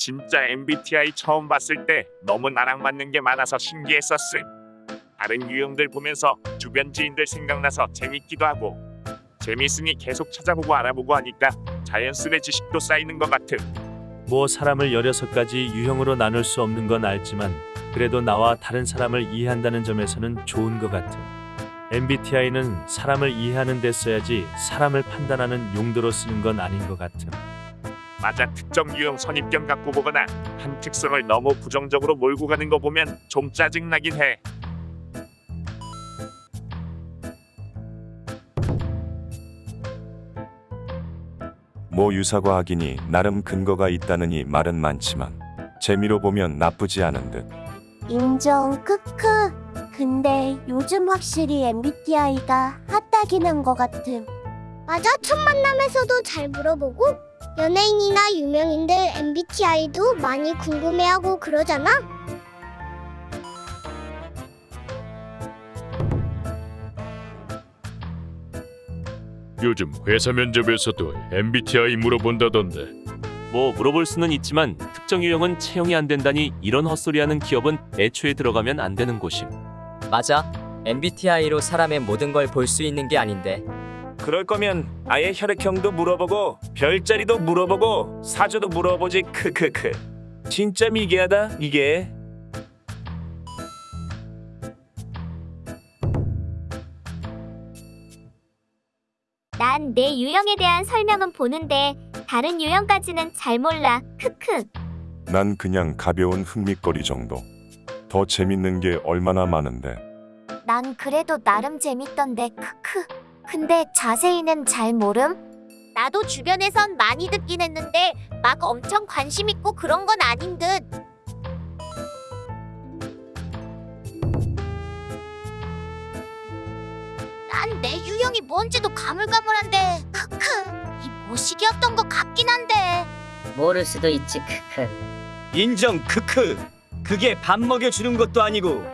진짜 MBTI 처음 봤을 때 너무 나랑 맞는 게 많아서 신기했었음. 다른 유형들 보면서 주변 지인들 생각나서 재밌기도 하고 재밌으니 계속 찾아보고 알아보고 하니까 자연스레 지식도 쌓이는 것 같음. 뭐 사람을 16가지 유형으로 나눌 수 없는 건 알지만 그래도 나와 다른 사람을 이해한다는 점에서는 좋은 것 같음. MBTI는 사람을 이해하는 데 써야지 사람을 판단하는 용도로 쓰는 건 아닌 것 같음. 맞아 특정 유형 선입견 갖고 보거나 한 특성을 너무 부정적으로 몰고 가는 거 보면 좀 짜증나긴 해. 모 유사과학이니 나름 근거가 있다느니 말은 많지만 재미로 보면 나쁘지 않은 듯. 인정 크크. 근데 요즘 확실히 MBTI가 핫하긴 한 것 같음. 맞아, 첫 만남에서도 잘 물어보고 연예인이나 유명인들 MBTI도 많이 궁금해하고 그러잖아. 요즘 회사 면접에서도 MBTI 물어본다던데 뭐 물어볼 수는 있지만 특정 유형은 채용이 안 된다니 이런 헛소리하는 기업은 애초에 들어가면 안 되는 곳임. 맞아. MBTI로 사람의 모든 걸 볼 수 있는 게 아닌데. 그럴 거면 아예 혈액형도 물어보고 별자리도 물어보고 사주도 물어보지 크크크 진짜 미개하다 이게 난 내 유형에 대한 설명은 보는데 다른 유형까지는 잘 몰라. 크크. 난 그냥 가벼운 흥미거리 정도. 더 재밌는 게 얼마나 많은데. 난 그래도 나름 재밌던데 크크. 근데 자세히는 잘 모름. 나도 주변에선 많이 듣긴 했는데 막 엄청 관심 있고 그런 건 아닌 듯. 난 내 유형이 뭔지도 가물가물한데 크크 이 모식이었던 것 같긴 한데 모를 수도 있지 크크 인정 크크 그게 밥 먹여주는 것도 아니고